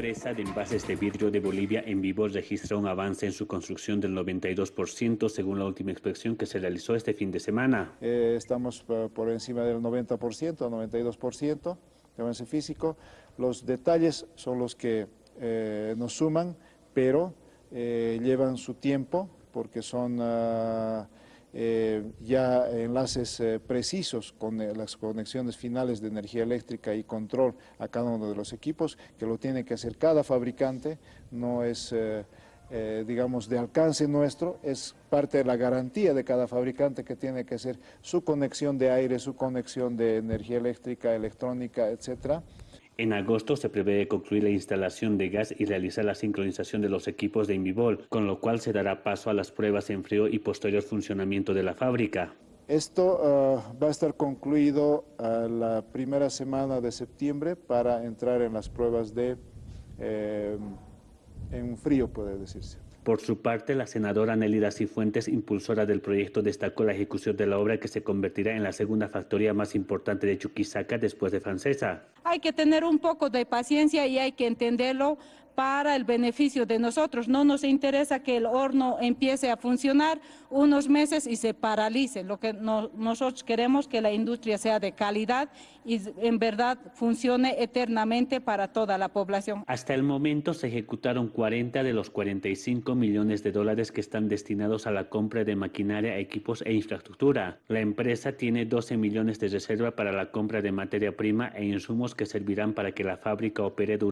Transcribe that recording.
La empresa de envases de vidrio de Bolivia en vivo registra un avance en su construcción del 92% según la última inspección que se realizó este fin de semana. Eh, estamos por encima del 90%, 92% de avance físico. Los detalles son los que eh, nos suman, pero eh, llevan su tiempo porque son... Uh, eh, ya enlaces eh, precisos con eh, las conexiones finales de energía eléctrica y control a cada uno de los equipos, que lo tiene que hacer cada fabricante, no es... digamos, de alcance nuestro, es parte de la garantía de cada fabricante que tiene que hacer su conexión de aire, su conexión de energía eléctrica, electrónica, etcétera. En agosto se prevé concluir la instalación de gas y realizar la sincronización de los equipos de Invivol, con lo cual se dará paso a las pruebas en frío y posterior funcionamiento de la fábrica. Esto uh, va a estar concluido uh, la primera semana de septiembre para entrar en las pruebas de eh, en frío, puede decirse. Por su parte, la senadora Nelida Cifuentes, impulsora del proyecto, destacó la ejecución de la obra que se convertirá en la segunda factoría más importante de Chuquisaca después de Francesa. Hay que tener un poco de paciencia y hay que entenderlo para el beneficio de nosotros. No nos interesa que el horno empiece a funcionar unos meses y se paralice. Lo que nosotros queremos que la industria sea de calidad y en verdad funcione eternamente para toda la población. Hasta el momento se ejecutaron 40 de los 45 millones de dólares que están destinados a la compra de maquinaria, equipos e infraestructura. La empresa tiene 12 millones de reserva para la compra de materia prima e insumos que servirán para que la fábrica opere durante